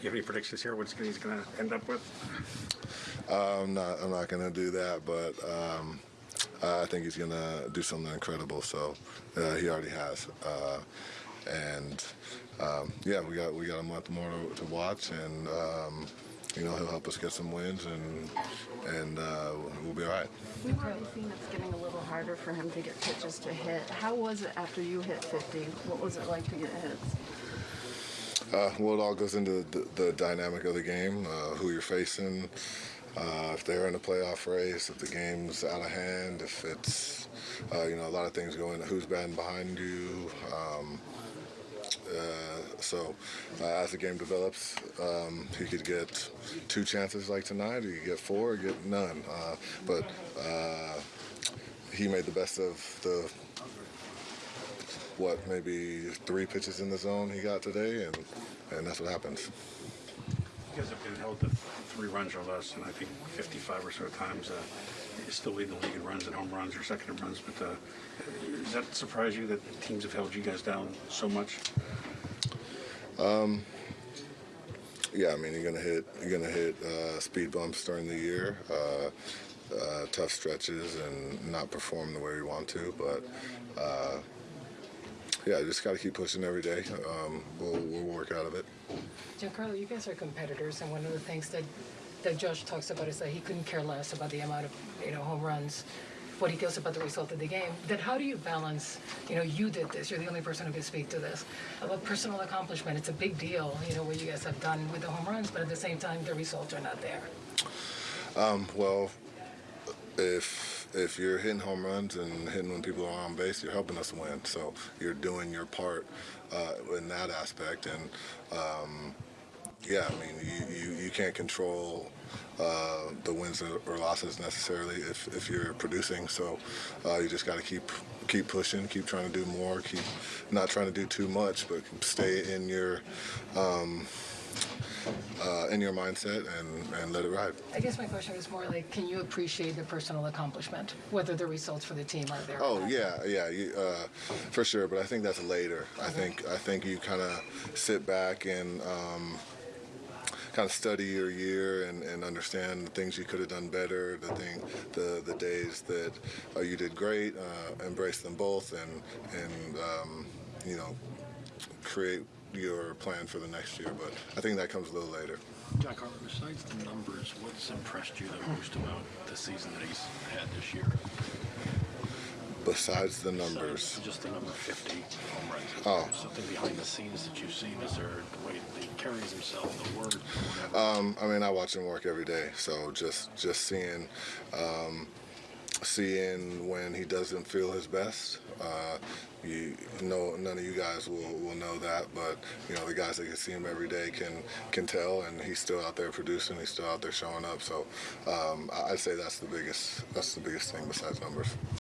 You have any predictions here? What he's going to end up with? I'm not. I'm not going to do that, but um, I think he's going to do something incredible. So uh, he already has, uh, and um, yeah, we got we got a month more to, to watch, and um, you know he'll help us get some wins, and and uh, we'll be all right. We've already seen it's getting a little harder for him to get pitches to hit. How was it after you hit 50? What was it like to get hits? Uh, well, it all goes into the, the dynamic of the game, uh, who you're facing, uh, if they're in a playoff race, if the game's out of hand, if it's, uh, you know, a lot of things go into who's batting behind you. Um, uh, so uh, as the game develops, um, he could get two chances like tonight, he could get four, or get none. But he made the best of the what maybe three pitches in the zone he got today, and and that's what happens. You guys have been held to three runs or less, and I think 55 or so times. Uh, you still lead the league in runs and home runs or second in runs, but uh, does that surprise you that teams have held you guys down so much? Um, Yeah, I mean you're gonna hit you're gonna hit uh, speed bumps during the year, uh, uh, tough stretches, and not perform the way we want to. But yeah, just got to keep pushing every day. Um, we'll, we'll work out of it. Giancarlo, you guys are competitors, and one of the things that that Josh talks about is that he couldn't care less about the amount of you know home runs. What he feels about the result of the game. Then how do you balance? You know, you did this. You're the only person who can speak to this about personal accomplishment. It's a big deal. You know what you guys have done with the home runs, but at the same time, the results are not there. Well, if if you're hitting home runs and hitting when people are on base, you're helping us win. So you're doing your part uh, in that aspect. And um, yeah, I mean, you, you, you can't control uh, the wins or losses necessarily if, if you're producing. So uh, you just got to keep keep pushing, keep trying to do more, keep not trying to do too much, but stay in your. Um, uh, in your mindset and, and let it ride. I guess my question is more like, can you appreciate the personal accomplishment, whether the results for the team are there? Oh yeah, yeah, you, uh, for sure. But I think that's later. I think I think you kind of sit back and um, kind of study your year and, and understand the things you could have done better, the thing, the the days that uh, you did great, uh, embrace them both, and and um, you know create your plan for the next year. But I think that comes a little later. Giancarlo, besides the numbers, what's impressed you the most about the season that he's had this year? Besides the Besides numbers, just the number 50 home runs. Oh. something behind the scenes that you've seen? Is there the way that he carries himself, the word. Um, I mean, I watch him work every day, so just just seeing um, seeing when he doesn't feel his best. Uh, you know, none of you guys will, will know that, but you know the guys that can see him every day can can tell, and he's still out there producing. He's still out there showing up. So um, I- I'd say that's the biggest that's the biggest thing besides numbers.